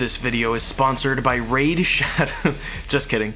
This video is sponsored by Raid Shadow. Just kidding.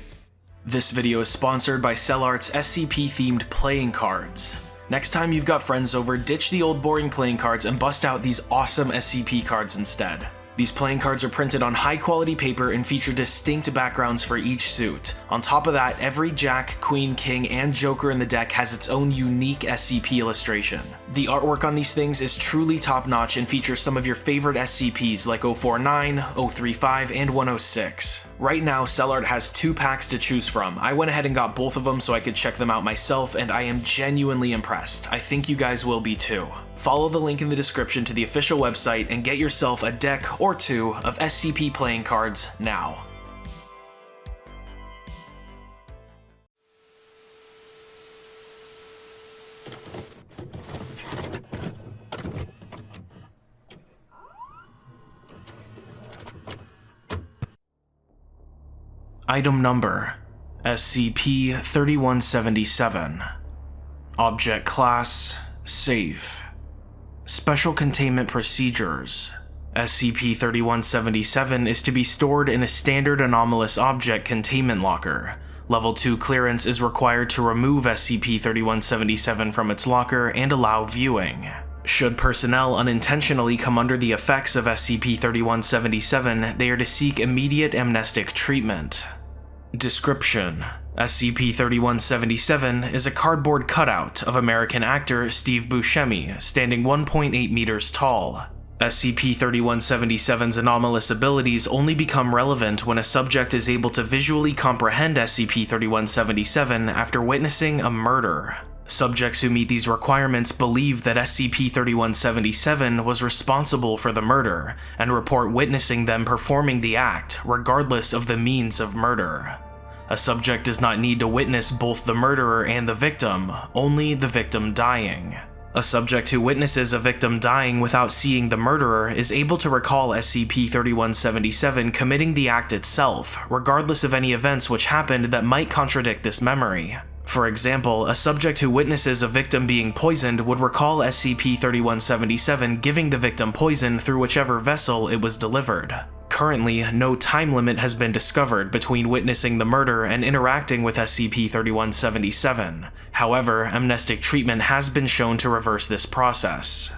This video is sponsored by CellArt's SCP-themed playing cards. Next time you've got friends over, ditch the old boring playing cards and bust out these awesome SCP cards instead. These playing cards are printed on high quality paper and feature distinct backgrounds for each suit. On top of that, every Jack, Queen, King, and Joker in the deck has its own unique SCP illustration. The artwork on these things is truly top notch and features some of your favorite SCPs like 049, 035, and 106. Right now, CellArt has two packs to choose from. I went ahead and got both of them so I could check them out myself, and I am genuinely impressed. I think you guys will be too. Follow the link in the description to the official website and get yourself a deck or two of SCP playing cards now. Item Number SCP-3177 Object Class Safe Special Containment Procedures SCP-3177 is to be stored in a standard anomalous object containment locker. Level 2 clearance is required to remove SCP-3177 from its locker and allow viewing. Should personnel unintentionally come under the effects of SCP-3177, they are to seek immediate amnestic treatment. Description: SCP-3177 is a cardboard cutout of American actor Steve Buscemi, standing 1.8 meters tall. SCP-3177's anomalous abilities only become relevant when a subject is able to visually comprehend SCP-3177 after witnessing a murder. Subjects who meet these requirements believe that SCP-3177 was responsible for the murder, and report witnessing them performing the act, regardless of the means of murder. A subject does not need to witness both the murderer and the victim, only the victim dying. A subject who witnesses a victim dying without seeing the murderer is able to recall SCP-3177 committing the act itself, regardless of any events which happened that might contradict this memory. For example, a subject who witnesses a victim being poisoned would recall SCP-3177 giving the victim poison through whichever vessel it was delivered. Currently, no time limit has been discovered between witnessing the murder and interacting with SCP-3177. However, amnestic treatment has been shown to reverse this process.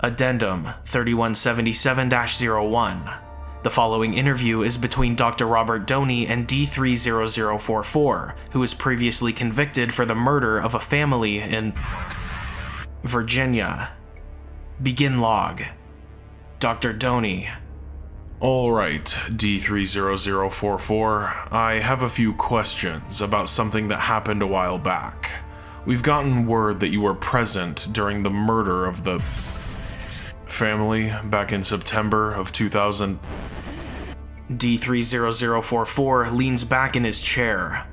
Addendum 3177-01 the following interview is between Dr. Robert Doney and D30044, who was previously convicted for the murder of a family in Virginia. Begin log. Dr. Doney. Alright, D30044, I have a few questions about something that happened a while back. We've gotten word that you were present during the murder of the family back in September of 2000. D30044 leans back in his chair.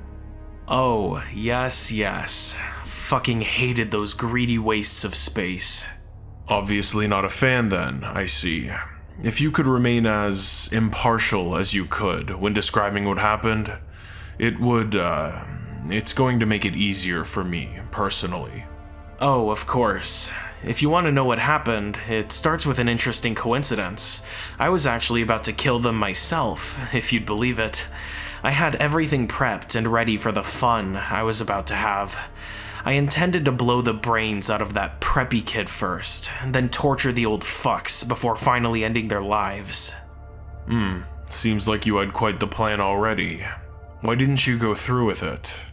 Oh, yes, yes. Fucking hated those greedy wastes of space. Obviously not a fan then, I see. If you could remain as impartial as you could when describing what happened, it would, uh, it's going to make it easier for me, personally. Oh, of course. If you want to know what happened, it starts with an interesting coincidence. I was actually about to kill them myself, if you'd believe it. I had everything prepped and ready for the fun I was about to have. I intended to blow the brains out of that preppy kid first, then torture the old fucks before finally ending their lives. Hmm, seems like you had quite the plan already. Why didn't you go through with it?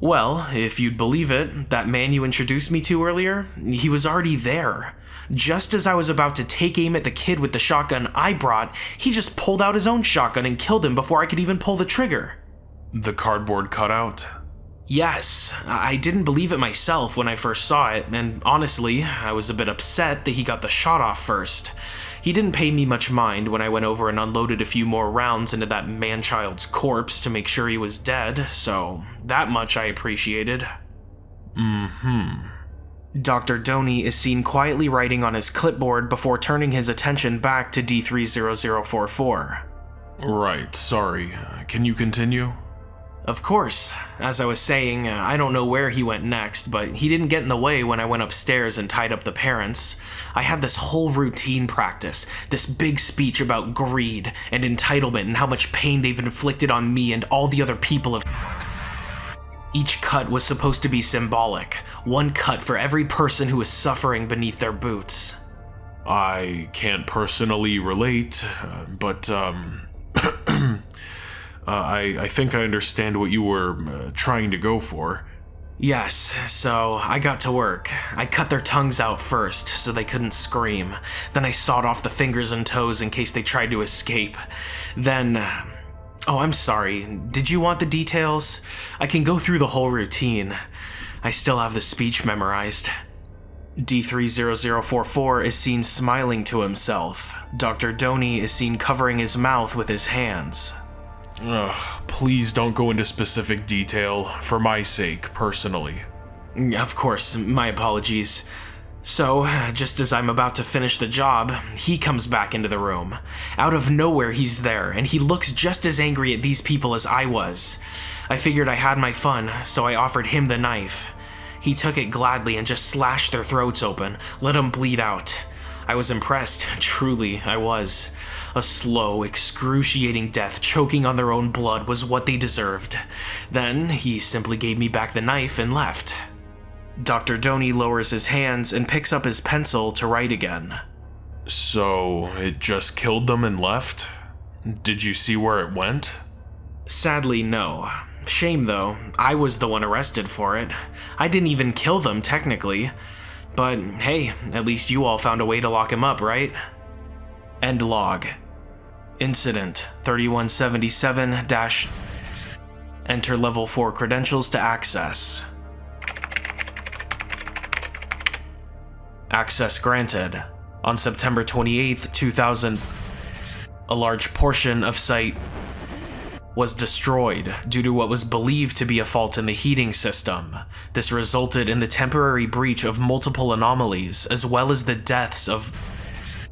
Well, if you'd believe it, that man you introduced me to earlier, he was already there. Just as I was about to take aim at the kid with the shotgun I brought, he just pulled out his own shotgun and killed him before I could even pull the trigger. The cardboard cutout? Yes, I didn't believe it myself when I first saw it, and honestly, I was a bit upset that he got the shot off first. He didn't pay me much mind when I went over and unloaded a few more rounds into that man-child's corpse to make sure he was dead, so that much I appreciated. Mm-hmm. Dr. Doney is seen quietly writing on his clipboard before turning his attention back to D30044. Right, sorry. Can you continue? Of course, as I was saying, uh, I don't know where he went next, but he didn't get in the way when I went upstairs and tied up the parents. I had this whole routine practice, this big speech about greed and entitlement and how much pain they've inflicted on me and all the other people of. Each cut was supposed to be symbolic, one cut for every person who is suffering beneath their boots. I can't personally relate, uh, but um, Uh, I, I think I understand what you were uh, trying to go for. Yes, so I got to work. I cut their tongues out first so they couldn't scream. Then I sawed off the fingers and toes in case they tried to escape. Then. Uh, oh, I'm sorry. Did you want the details? I can go through the whole routine. I still have the speech memorized. D30044 is seen smiling to himself. Dr. Doney is seen covering his mouth with his hands. Ugh, please don't go into specific detail, for my sake, personally. Of course, my apologies. So, just as I'm about to finish the job, he comes back into the room. Out of nowhere, he's there, and he looks just as angry at these people as I was. I figured I had my fun, so I offered him the knife. He took it gladly and just slashed their throats open, let them bleed out. I was impressed, truly, I was. A slow, excruciating death choking on their own blood was what they deserved. Then, he simply gave me back the knife and left. Dr. Doney lowers his hands and picks up his pencil to write again. So, it just killed them and left? Did you see where it went? Sadly, no. Shame though, I was the one arrested for it. I didn't even kill them, technically. But hey, at least you all found a way to lock him up, right? End log. Incident 3177 dash. Enter level 4 credentials to access. Access granted. On September 28, 2000, a large portion of site was destroyed due to what was believed to be a fault in the heating system. This resulted in the temporary breach of multiple anomalies, as well as the deaths of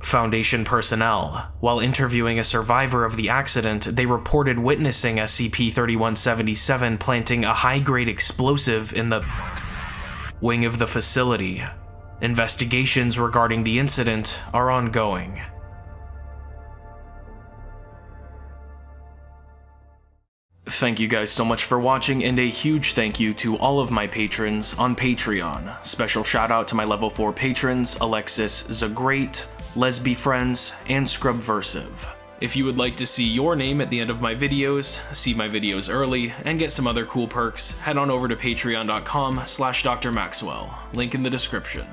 Foundation personnel. While interviewing a survivor of the accident, they reported witnessing SCP-3177 planting a high-grade explosive in the wing of the facility. Investigations regarding the incident are ongoing. Thank you guys so much for watching, and a huge thank you to all of my patrons on Patreon. Special shout out to my level 4 patrons, Alexis Lesby Friends, and Scrubversive. If you would like to see your name at the end of my videos, see my videos early, and get some other cool perks, head on over to patreon.com slash drmaxwell, link in the description.